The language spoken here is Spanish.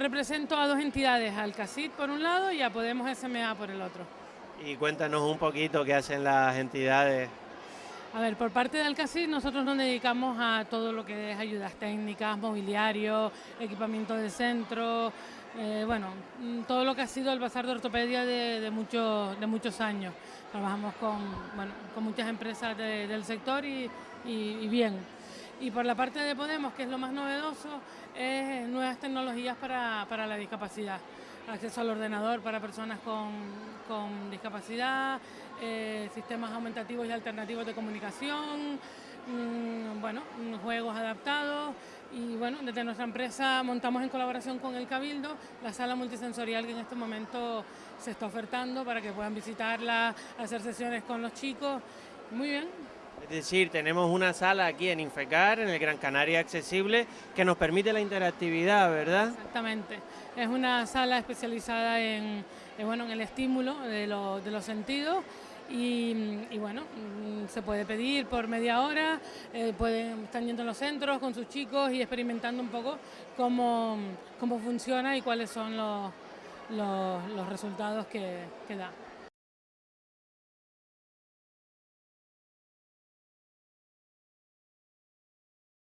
represento a dos entidades, al CACIT por un lado y a Podemos SMA por el otro. Y cuéntanos un poquito qué hacen las entidades. A ver, por parte del CACIT nosotros nos dedicamos a todo lo que es ayudas técnicas, mobiliario, equipamiento de centro, eh, bueno, mm, todo lo que ha sido el bazar de ortopedia de, muchos, de muchos años. Trabajamos con, con muchas empresas del sector y, bien. Y por la parte de Podemos, que es lo más novedoso, es nuevas tecnologías para, para la discapacidad acceso al ordenador para personas con, con discapacidad, eh, sistemas aumentativos y alternativos de comunicación, mm, bueno, juegos adaptados y bueno, desde nuestra empresa montamos en colaboración con el Cabildo la sala multisensorial que en este momento se está ofertando para que puedan visitarla, hacer sesiones con los chicos. Muy bien. Es decir, tenemos una sala aquí en Infecar, en el Gran Canaria Accesible, que nos permite la interactividad, ¿verdad? Exactamente. Es una sala especializada en, bueno, en el estímulo de, los sentidos y, bueno, mm, se puede pedir por media hora, eh, pueden, están yendo a los centros con sus chicos y experimentando un poco cómo, cómo funciona y cuáles son los, los, resultados que, que da.